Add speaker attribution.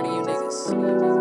Speaker 1: Word to you niggas.